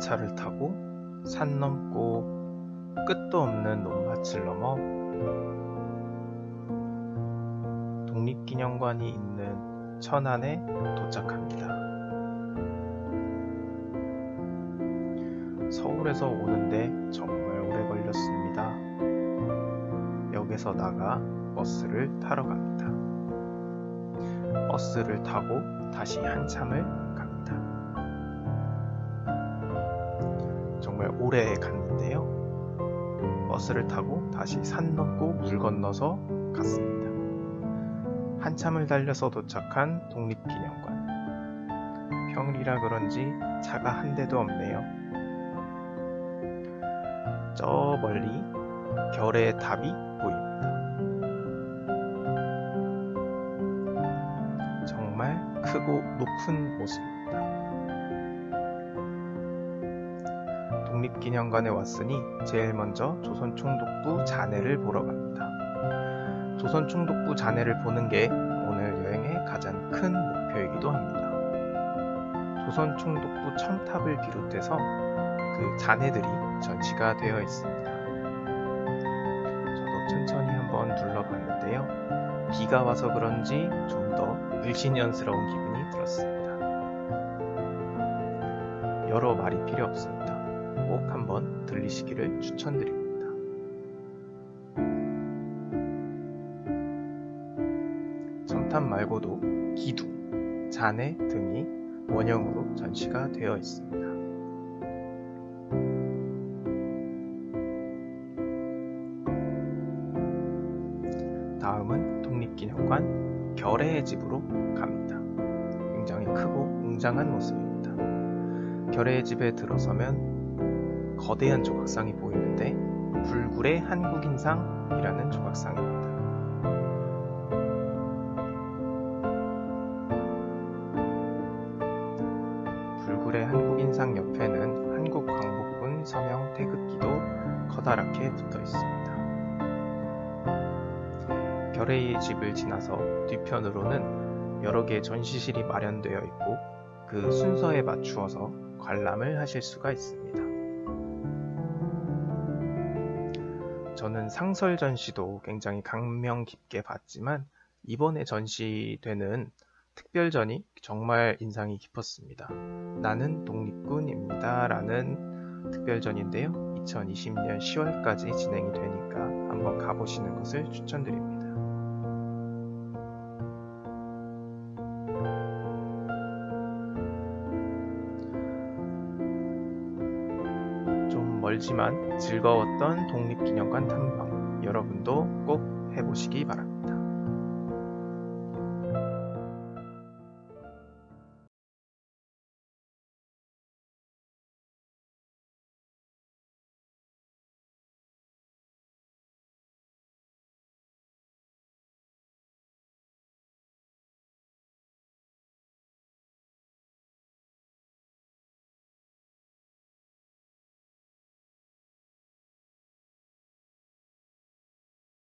전차를 타고 산 넘고 끝도 없는 논밭을 넘어 독립기념관이 있는 천안에 도착합니다. 서울에서 오는데 정말 오래 걸렸습니다. 역에서 나가 버스를 타러 갑니다. 버스를 타고 다시 한참을 정말 오래 갔는데요. 버스를 타고 다시 산 넘고 물 건너서 갔습니다. 한참을 달려서 도착한 독립기념관. 평일이라 그런지 차가 한 대도 없네요. 저 멀리 별의 답이 보입니다. 정말 크고 높은 모습 독립기념관에 왔으니 제일 먼저 조선총독부 잔해를 보러 갑니다. 조선총독부 잔해를 보는 게 오늘 여행의 가장 큰 목표이기도 합니다. 조선총독부 첨탑을 비롯해서 그 잔해들이 전시가 되어 있습니다. 저도 천천히 한번 둘러봤는데요. 비가 와서 그런지 좀 더 을신연스러운 기분이 들었습니다. 여러 말이 필요 없습니다. 꼭 한번 들리시기를 추천드립니다. 첨탑 말고도 기둥, 잔해 등이 원형으로 전시가 되어 있습니다. 다음은 독립기념관 결해의 집으로 갑니다. 굉장히 크고 웅장한 모습입니다. 결해의 집에 들어서면 거대한 조각상이 보이는데 불굴의 한국인상이라는 조각상입니다. 불굴의 한국인상 옆에는 한국광복군 서명 태극기도 커다랗게 붙어 있습니다. 결의의 집을 지나서 뒤편으로는 여러 개의 전시실이 마련되어 있고 그 순서에 맞추어서 관람을 하실 수가 있습니다. 저는 상설 전시도 굉장히 감명 깊게 봤지만 이번에 전시되는 특별전이 정말 인상이 깊었습니다. 나는 독립군입니다. 라는 특별전인데요. 2020년 10월까지 진행이 되니까 한번 가보시는 것을 추천드립니다. 좀 멀지만 즐거웠던 독립기념관 탐방 여러분도 꼭 해보시기 바랍니다.